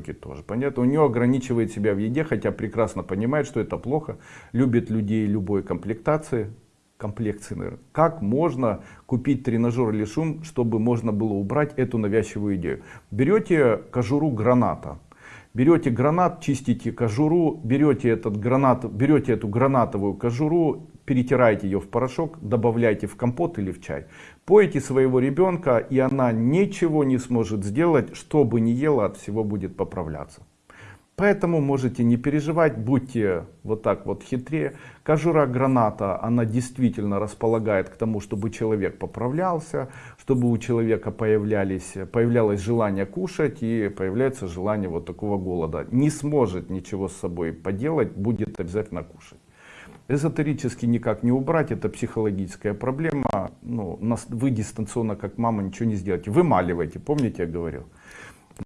тоже. Понятно? У нее ограничивает себя в еде, хотя прекрасно понимает, что это плохо. Любит людей любой комплектации, комплекции, наверное. Как можно купить тренажер или шум, чтобы можно было убрать эту навязчивую идею? Берете кожуру граната. Берете гранат, чистите кожуру, берете этот гранат, берете эту гранатовую кожуру, перетираете ее в порошок, добавляйте в компот или в чай. Поете своего ребенка, и она ничего не сможет сделать, что бы ни ела, от всего будет поправляться. Поэтому можете не переживать, будьте вот так вот хитрее. Кожура граната, она действительно располагает к тому, чтобы человек поправлялся, чтобы у человека появлялись, появлялось желание кушать и появляется желание вот такого голода. Не сможет ничего с собой поделать, будет обязательно кушать. Эзотерически никак не убрать, это психологическая проблема. Ну, вы дистанционно, как мама, ничего не сделаете. Вымаливайте, помните, я говорил?